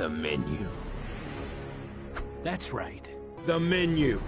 The menu. That's right. The menu.